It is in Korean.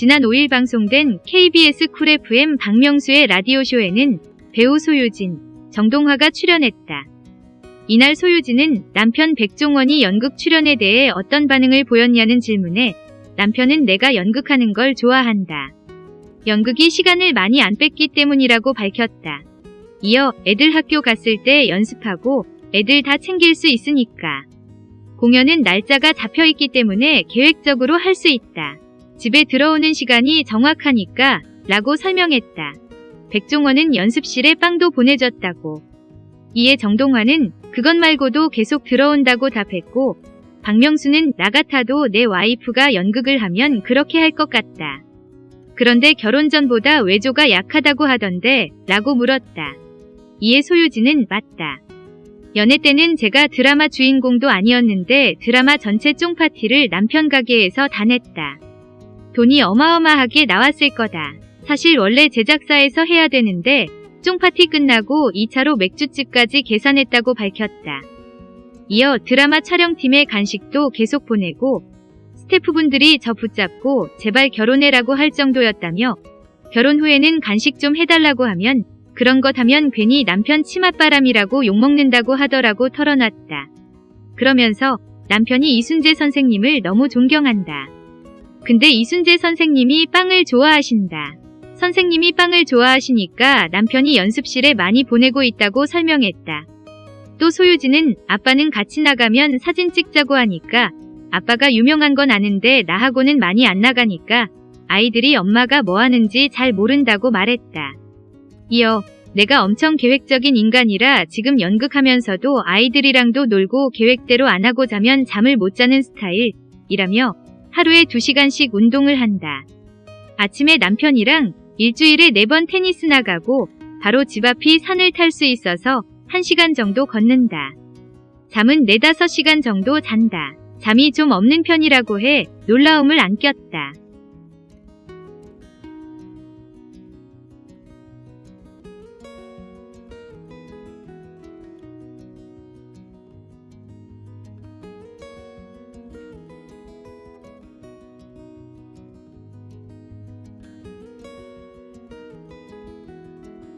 지난 5일 방송된 KBS 쿨 FM 박명수의 라디오쇼에는 배우 소유진, 정동화가 출연했다. 이날 소유진은 남편 백종원이 연극 출연에 대해 어떤 반응을 보였냐는 질문에 남편은 내가 연극하는 걸 좋아한다. 연극이 시간을 많이 안 뺏기 때문이라고 밝혔다. 이어 애들 학교 갔을 때 연습하고 애들 다 챙길 수 있으니까. 공연은 날짜가 잡혀 있기 때문에 계획적으로 할 수 있다. 집에 들어오는 시간이 정확하니까 라고 설명했다. 백종원은 연습실에 빵도 보내줬다고. 이에 정동화는 그것 말고도 계속 들어온다고 답했고 박명수는 나 같아도 내 와이프가 연극을 하면 그렇게 할 것 같다. 그런데 결혼 전보다 외조가 약하다고 하던데 라고 물었다. 이에 소유진은 맞다. 연애 때는 제가 드라마 주인공도 아니었는데 드라마 전체 쫑파티를 남편 가게에서 다 냈다. 돈이 어마어마하게 나왔을 거다. 사실 원래 제작사에서 해야 되는데 쫑파티 끝나고 2차로 맥주집까지 계산했다고 밝혔다. 이어 드라마 촬영팀의 간식도 계속 보내고 스태프분들이 저 붙잡고 제발 결혼해라고 할 정도였다며 결혼 후에는 간식 좀 해달라고 하면 그런 것 하면 괜히 남편 치맛바람이라고 욕먹는다고 하더라고 털어놨다. 그러면서 남편이 이순재 선생님을 너무 존경한다. 근데 이순재 선생님이 빵을 좋아하신다. 선생님이 빵을 좋아하시니까 남편이 연습실에 많이 보내고 있다고 설명했다. 또 소유진은 아빠는 같이 나가면 사진 찍자고 하니까 아빠가 유명한 건 아는데 나하고는 많이 안 나가니까 아이들이 엄마가 뭐 하는지 잘 모른다고 말했다. 이어 내가 엄청 계획적인 인간이라 지금 연극하면서도 아이들이랑도 놀고 계획대로 안 하고 자면 잠을 못 자는 스타일 이라며 하루에 2시간씩 운동을 한다. 아침에 남편이랑 일주일에 4번 테니스 나가고 바로 집 앞이 산을 탈 수 있어서 1시간 정도 걷는다. 잠은 4, 5시간 정도 잔다. 잠이 좀 없는 편이라고 해 놀라움을 안겼다.